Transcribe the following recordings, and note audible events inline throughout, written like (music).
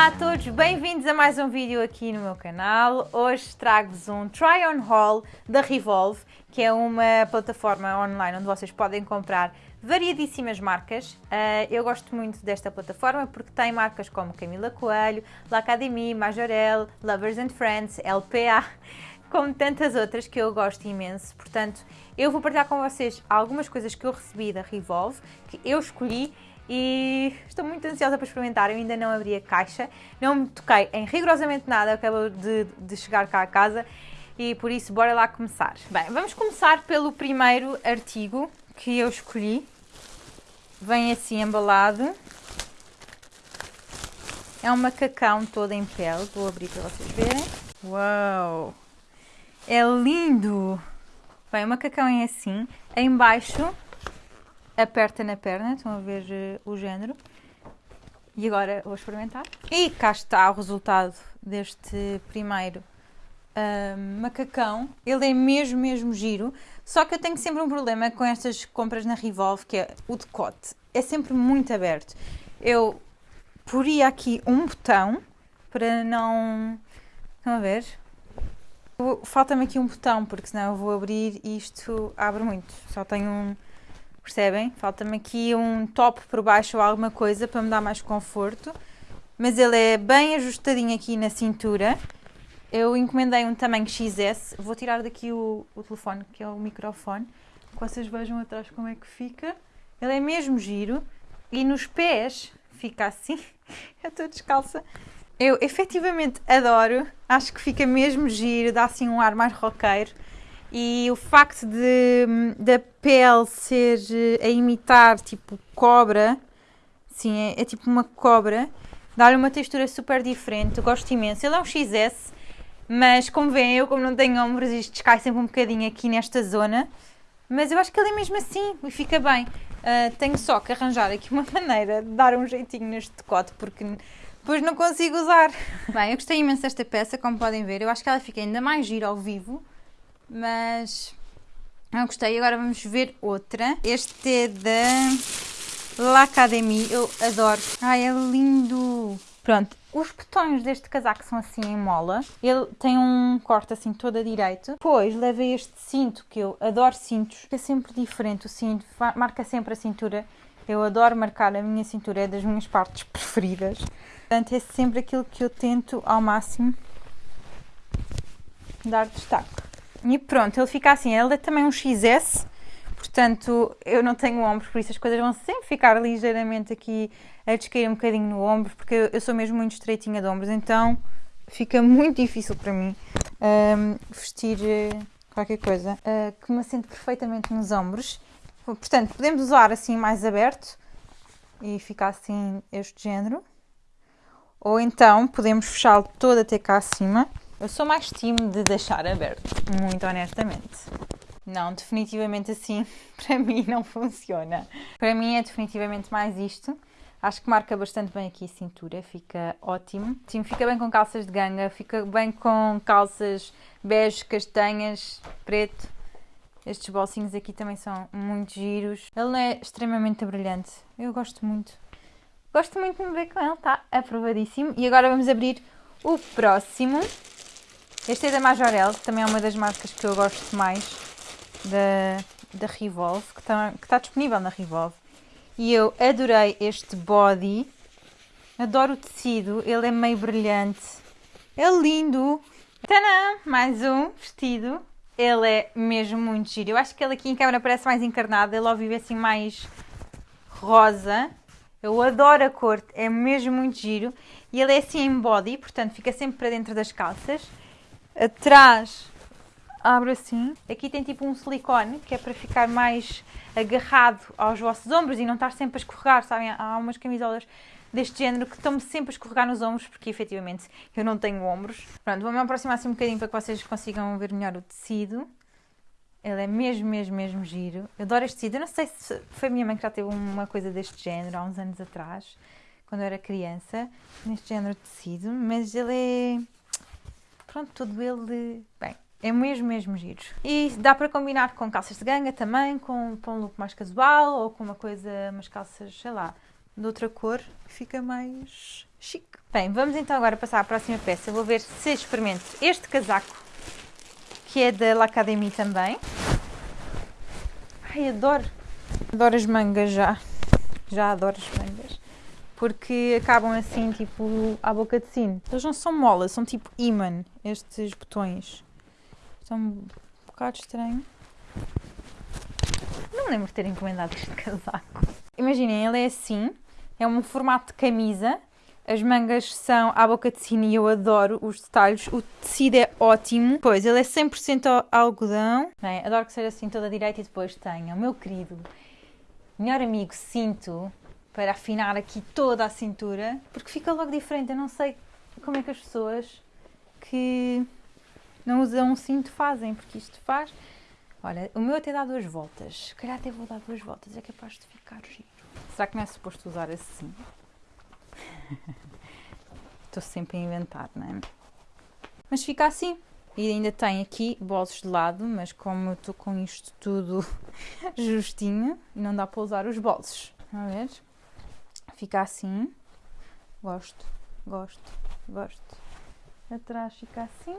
Olá a todos, bem-vindos a mais um vídeo aqui no meu canal. Hoje trago-vos um try on haul da Revolve, que é uma plataforma online onde vocês podem comprar variadíssimas marcas. Uh, eu gosto muito desta plataforma porque tem marcas como Camila Coelho, L'Académie, Majorel, Lovers and Friends, LPA, (laughs) como tantas outras que eu gosto imenso. Portanto, eu vou partilhar com vocês algumas coisas que eu recebi da Revolve, que eu escolhi e estou muito ansiosa para experimentar. Eu ainda não abri a caixa, não me toquei em rigorosamente nada, acabo de, de chegar cá a casa e por isso bora lá começar. Bem, vamos começar pelo primeiro artigo que eu escolhi. Vem assim embalado. É um macacão todo em pele, vou abrir para vocês verem. Uau! É lindo! Bem, o macacão é assim, em baixo aperta na perna, estão a ver uh, o género. E agora vou experimentar. E cá está o resultado deste primeiro uh, macacão. Ele é mesmo, mesmo giro. Só que eu tenho sempre um problema com estas compras na Revolve, que é o decote. É sempre muito aberto. Eu poria aqui um botão para não... Estão a ver? Falta-me aqui um botão, porque senão eu vou abrir e isto abre muito. Só tenho um percebem? Falta-me aqui um top por baixo ou alguma coisa para me dar mais conforto. Mas ele é bem ajustadinho aqui na cintura. Eu encomendei um tamanho XS. Vou tirar daqui o, o telefone, que é o microfone. Que vocês vejam atrás como é que fica. Ele é mesmo giro. E nos pés fica assim. (laughs) Eu estou descalça. Eu efetivamente adoro. Acho que fica mesmo giro. Dá assim um ar mais roqueiro. E o facto de da pele ser eh, a imitar tipo cobra, sim, é, é tipo uma cobra, dá-lhe uma textura super diferente, eu gosto imenso. Ele é um XS, mas como veem, eu como não tenho ombros, isto cai sempre um bocadinho aqui nesta zona. Mas eu acho que ele é mesmo assim e fica bem. Uh, tenho só que arranjar aqui uma (laughs) maneira de dar um jeitinho neste decote, porque depois não consigo usar. Bem, eu gostei imenso desta peça, como podem ver. Eu acho que ela fica ainda mais gira ao vivo mas não gostei. Agora vamos ver outra. Este é da L'Académie. Eu adoro. Ai, é lindo. Pronto, os botões deste casaco são assim em mola. Ele tem um corte assim todo a direito. Depois leva este cinto, que eu adoro cintos. É sempre diferente o cinto, marca sempre a cintura. Eu adoro marcar a minha cintura, é das minhas partes preferidas. Portanto, é sempre aquilo que eu tento ao máximo dar destaque. E pronto, ele fica assim. Ele é também um XS, portanto eu não tenho ombros, por isso as coisas vão sempre ficar ligeiramente aqui a descair um bocadinho no ombro, porque eu sou mesmo muito estreitinha de ombros, então fica muito difícil para mim um, vestir uh, qualquer coisa uh, que me assente perfeitamente nos ombros. Portanto, podemos usar assim mais aberto e ficar assim este género. Ou então podemos fechá-lo todo até cá acima eu sou mais time de deixar aberto, muito honestamente. Não, definitivamente assim, (laughs) para mim não funciona. Para mim é definitivamente mais isto. Acho que marca bastante bem aqui a cintura, fica ótimo. Sim, fica bem com calças de ganga, fica bem com calças bege, castanhas, preto. Estes bolsinhos aqui também são muito giros. Ele é extremamente brilhante, eu gosto muito. Gosto muito de me ver com ele, está aprovadíssimo. E agora vamos abrir o próximo. Este é da Majorel, que também é uma das marcas que eu gosto mais da, da Revolve, que está, que está disponível na Revolve. E eu adorei este body. Adoro o tecido, ele é meio brilhante. É lindo! Tadã! Mais um vestido. Ele é mesmo muito giro. Eu acho que ele aqui em câmera parece mais encarnado. Ele ao vivo é assim mais rosa. Eu adoro a cor, é mesmo muito giro. E ele é assim em body, portanto fica sempre para dentro das calças. Atrás abre assim. Aqui tem tipo um silicone que é para ficar mais agarrado aos vossos ombros e não estar sempre a escorregar, sabem? Há umas camisolas deste género que estão-me sempre a escorregar nos ombros porque efetivamente eu não tenho ombros. Pronto, vou-me aproximar assim um bocadinho para que vocês consigam ver melhor o tecido. Ele é mesmo, mesmo, mesmo giro. Eu adoro este tecido. Eu não sei se foi a minha mãe que já teve uma coisa deste género há uns anos atrás, quando eu era criança, neste género de tecido, mas ele é pronto, tudo ele, bem, é mesmo, mesmo giro. E dá para combinar com calças de ganga também, com, com um look mais casual ou com uma coisa, umas calças, sei lá, de outra cor, fica mais chique. Bem, vamos então agora passar à próxima peça. Vou ver se experimento este casaco, que é da L'Académie também. Ai, adoro! Adoro as mangas já. Já adoro as mangas. Porque acabam assim, tipo, à boca de sino. Eles não são molas, são tipo imã, estes botões. Estão um bocado estranho. Não lembro de ter encomendado este casaco. Imaginem, ele é assim, é um formato de camisa. As mangas são à boca de sino e eu adoro os detalhes. O tecido é ótimo. Pois, ele é 100% algodão. Bem, adoro que seja assim toda direita e depois tenha o meu querido melhor amigo cinto para afinar aqui toda a cintura, porque fica logo diferente. Eu não sei como é que as pessoas que não usam um cinto fazem, porque isto faz. Olha, o meu até dá duas voltas. Se calhar até vou dar duas voltas, é capaz de ficar giro. Será que não é suposto usar assim? (laughs) Estou sempre a inventar, não é? Mas fica assim. E ainda tem aqui bolsos de lado, mas como eu estou com isto tudo (laughs) justinho, não dá para usar os bolsos. A ver? Fica assim. Gosto, gosto, gosto. Atrás fica assim.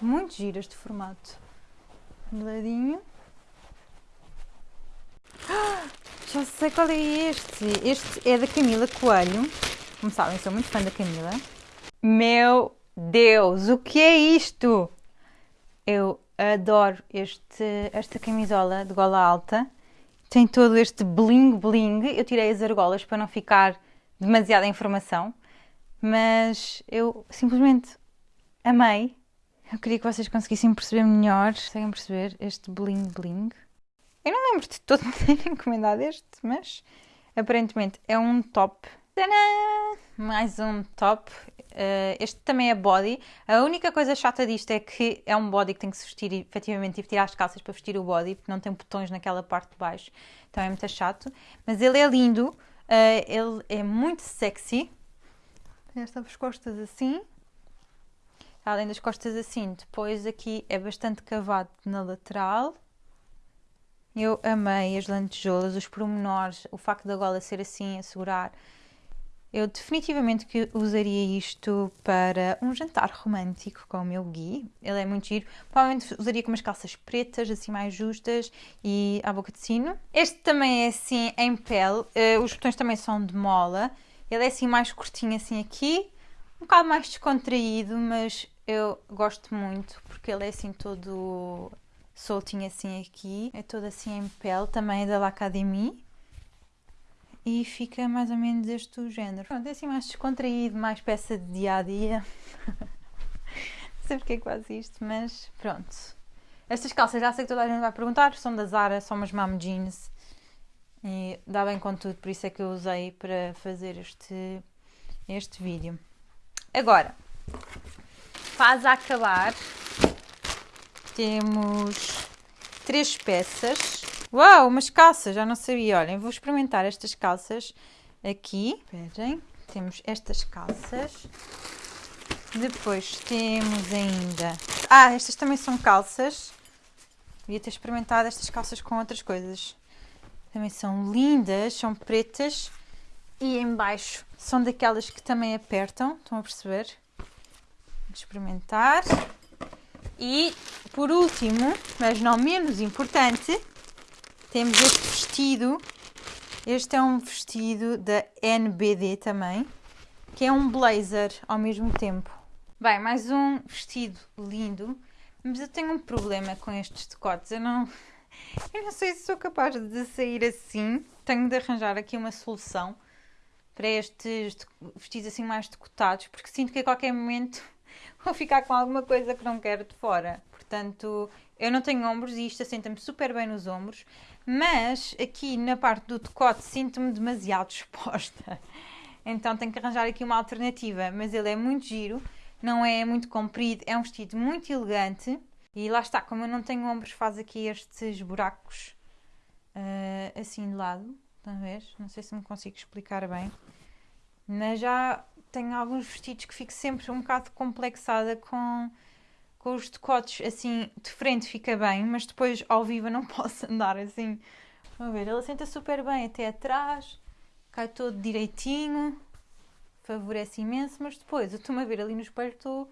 Muito giro este formato. De ladinho. (gasps) Já sei qual é este. Este é da Camila Coelho. Como sabem, sou muito fã da Camila. Meu Deus, o que é isto? Eu adoro este, esta camisola de gola alta. Tem todo este bling bling. Eu tirei as argolas para não ficar demasiada informação, mas eu simplesmente amei. Eu queria que vocês conseguissem perceber melhor. Conseguem perceber este bling bling? Eu não lembro de todo (laughs) ter encomendado este, mas aparentemente é um top. Tadã! Mais um top. Uh, este também é body. A única coisa chata disto é que é um body que tem que se vestir efetivamente tive que tirar as calças para vestir o body, porque não tem botões naquela parte de baixo. Então é muito chato. Mas ele é lindo. Uh, ele é muito sexy. Estas costas assim. Além das costas assim, depois aqui é bastante cavado na lateral. Eu amei as lantejoulas, os pormenores, o facto da gola ser assim, a segurar. Eu definitivamente que usaria isto para um jantar romântico com o meu Gui. Ele é muito giro. Provavelmente usaria com umas calças pretas, assim mais justas e à boca de sino. Este também é assim em pele. Uh, os botões também são de mola. Ele é assim mais curtinho assim aqui. Um bocado mais descontraído, mas eu gosto muito porque ele é assim todo soltinho assim aqui, é todo assim em pele, também é da L'Académie e fica mais ou menos este género. Pronto, é assim mais descontraído, mais peça de dia a dia. Não sei porque é que faz isto, mas pronto. Estas calças já sei que toda a gente vai perguntar, são da Zara, são umas mom jeans e dá bem com tudo, por isso é que eu usei para fazer este, este vídeo. Agora, faz a acabar temos três peças. Uau, umas calças, já não sabia. Olhem, vou experimentar estas calças aqui. Esperem, temos estas calças. Depois temos ainda... Ah, estas também são calças. Devia ter experimentado estas calças com outras coisas. Também são lindas, são pretas. E em baixo são daquelas que também apertam. Estão a perceber? Vou experimentar. E por último, mas não menos importante, temos este vestido. Este é um vestido da NBD também, que é um blazer ao mesmo tempo. Bem, mais um vestido lindo, mas eu tenho um problema com estes decotes. Eu não, (laughs) eu não sei se sou capaz de sair assim. Tenho de arranjar aqui uma solução para estes vestidos assim mais decotados, porque sinto que a qualquer momento (laughs) vou ficar com alguma coisa que não quero de fora. Portanto, eu não tenho ombros e isto assenta-me super bem nos ombros, mas aqui na parte do decote sinto-me demasiado (laughs) exposta. Então tenho que arranjar aqui uma alternativa, mas ele é muito giro, não é muito comprido, é um vestido muito elegante e lá está, como eu não tenho ombros, faz aqui estes buracos uh, assim de lado, ver? Não sei se me consigo explicar bem, mas já tenho alguns vestidos que fico sempre um bocado complexada com, com os decotes assim de frente fica bem, mas depois ao vivo não (laughs) posso andar assim Vamos ver, ele senta super bem até atrás, cai todo direitinho, favorece imenso, mas depois eu estou-me a ver ali no espelho, estou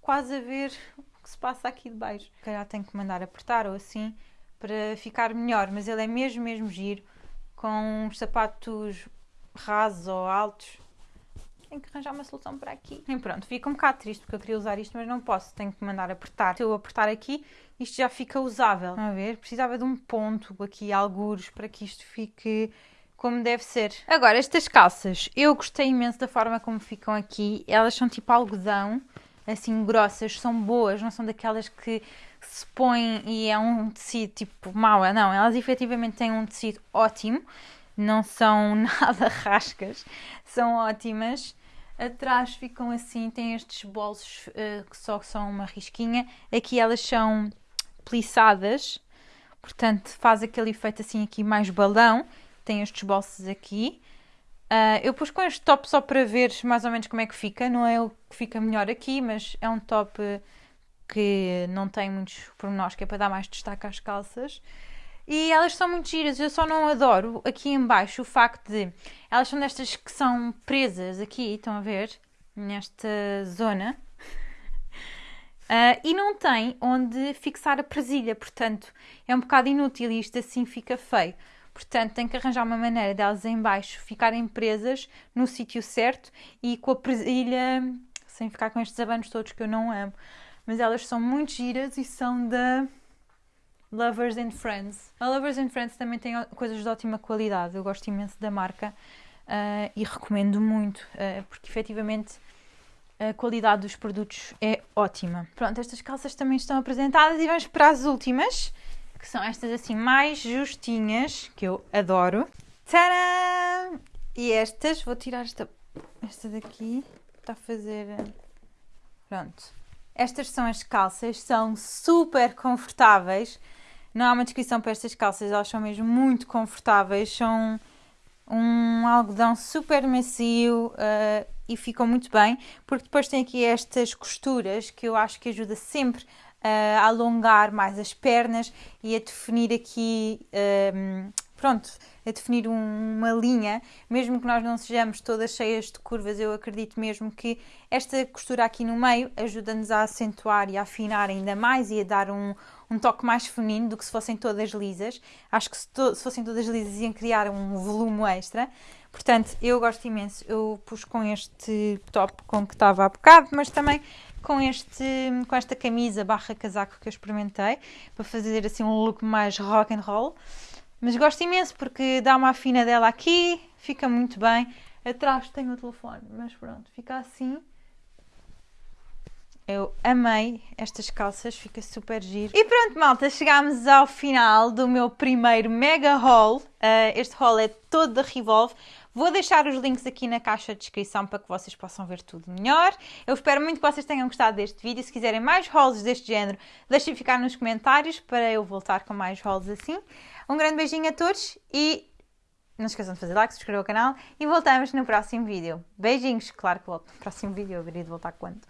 quase a ver o que se passa aqui de baixo. Calhar tenho que mandar apertar ou assim para ficar melhor, mas ele é mesmo, mesmo giro, com uns sapatos rasos ou altos. Tenho que arranjar uma solução para aqui. E pronto, fica um bocado triste porque eu queria usar isto, mas não posso. Tenho que mandar apertar. Se eu apertar aqui, isto já fica usável. Vamos ver, precisava de um ponto aqui, algures, para que isto fique como deve ser. Agora, estas calças, eu gostei imenso da forma como ficam aqui. Elas são tipo algodão, assim grossas, são boas, não são daquelas que se põem e é um tecido tipo mau. Não, elas efetivamente têm um tecido ótimo, não são (laughs) nada rascas, são ótimas. Atrás ficam assim, têm estes bolsos uh, que só são uma risquinha. Aqui elas são plissadas, portanto faz aquele efeito assim aqui mais balão. Tem estes bolsos aqui. Uh, eu pus com este top só para ver mais ou menos como é que fica. Não é o que fica melhor aqui, mas é um top que não tem muitos pormenores, que é para dar mais destaque às calças. E elas são muito giras, eu só não adoro aqui em baixo o facto de elas são destas que são presas aqui, estão a ver? Nesta zona. Uh, (laughs) e não tem onde fixar a presilha, portanto é um bocado inútil e isto assim fica feio. Portanto, tem que arranjar uma maneira delas em baixo ficarem presas no sítio certo e com a presilha, sem ficar com estes abanos todos que eu não amo. Mas elas são muito giras e são da Lovers and Friends. A Lovers and Friends também tem coisas de ótima qualidade, eu gosto imenso da marca uh, e recomendo muito, uh, porque efetivamente a qualidade dos produtos é ótima. Pronto, estas calças também estão apresentadas e vamos para as últimas, que são estas assim mais justinhas, que eu adoro. Tcharam! E estas, vou tirar esta, esta daqui, está a fazer... Pronto. Estas são as calças, são super confortáveis. Não há uma descrição para estas calças, elas são mesmo muito confortáveis, são um algodão super macio uh, e ficam muito bem, porque depois tem aqui estas costuras que eu acho que ajuda sempre a alongar mais as pernas e a definir aqui, um, pronto, a definir um, uma linha, mesmo que nós não sejamos todas cheias de curvas, eu acredito mesmo que esta costura aqui no meio ajuda-nos a acentuar e a afinar ainda mais e a dar um, um toque mais feminino do que se fossem todas lisas. Acho que se, to se fossem todas lisas iam criar um volume extra. Portanto, eu gosto imenso. Eu pus com este top com que estava há bocado, mas também com, este, com esta camisa barra casaco que eu experimentei, para fazer assim um look mais rock and roll. Mas gosto imenso porque dá uma afinadela aqui, fica muito bem. Atrás tenho o telefone, mas pronto, fica assim. Eu amei estas calças, fica super giro. E pronto, malta, chegámos ao final do meu primeiro mega haul. Uh, este haul é todo da Revolve. Vou deixar os links aqui na caixa de descrição para que vocês possam ver tudo melhor. Eu espero muito que vocês tenham gostado deste vídeo. Se quiserem mais hauls deste género, deixem ficar nos comentários para eu voltar com mais hauls assim. Um grande beijinho a todos e não esqueçam de fazer like, subscrever o canal e voltamos no próximo vídeo. Beijinhos! Claro que volto no (laughs) próximo vídeo, eu haveria de voltar quando?